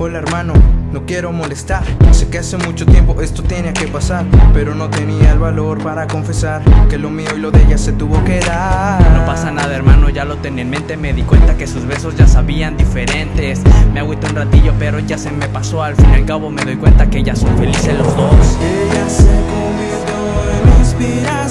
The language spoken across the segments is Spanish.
Hola hermano, no quiero molestar. Sé que hace mucho tiempo esto tenía que pasar Pero no tenía el valor para confesar Que lo mío y lo de ella se tuvo que dar. No pasa nada hermano, ya lo tenía en mente. Me di cuenta que sus besos ya sabían diferentes. Me agüité un ratillo pero ya se me pasó. Al fin y al cabo me doy cuenta que ya son felices los dos. Ella se convirtió en inspiración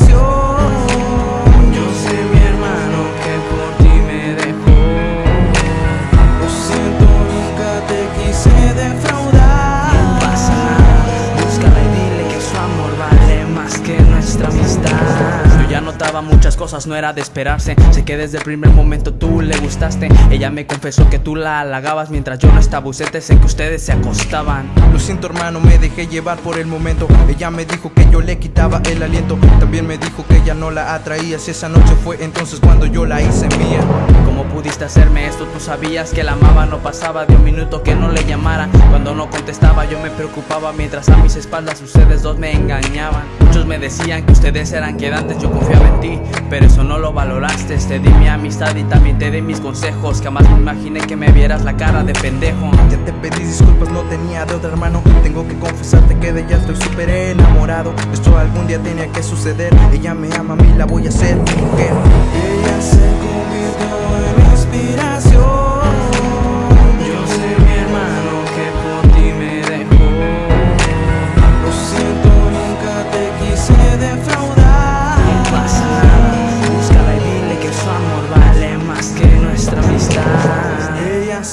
más que nuestra amistad ya notaba muchas cosas, no era de esperarse. Sé que desde el primer momento tú le gustaste. Ella me confesó que tú la halagabas mientras yo no estaba ausente. Sé que ustedes se acostaban. Lo siento hermano, me dejé llevar por el momento. Ella me dijo que yo le quitaba el aliento. También me dijo que ella no la atraía. Si esa noche fue entonces cuando yo la hice mía. ¿Cómo pudiste hacerme esto? Tú sabías que la amaba, no pasaba de un minuto que no le llamara. Cuando no contestaba yo me preocupaba Mientras a mis espaldas ustedes dos me engañaban. Muchos me decían que ustedes eran quedantes, yo confiaba en ti Pero eso no lo valoraste, te di mi amistad y también te di mis consejos. Jamás me imaginé que me vieras la cara de pendejo. Ya te pedí disculpas, no tenía de otra hermano. Tengo que confesarte que de ella estoy súper enamorado. Esto algún día tenía que suceder. Ella me ama a mí, la voy a hacer mi mujer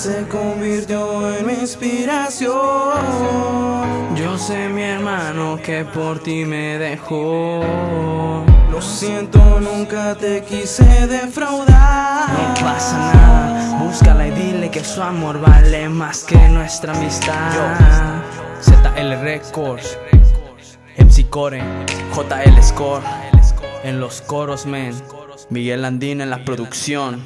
se convirtió en mi inspiración. Yo sé mi hermano que por ti me dejó. Lo siento, nunca te quise defraudar. No pasa nada, búscala y dile que su amor vale más que nuestra amistad. ZL Records, MC Core, JL Score. En los coros men, Miguel Andina en la producción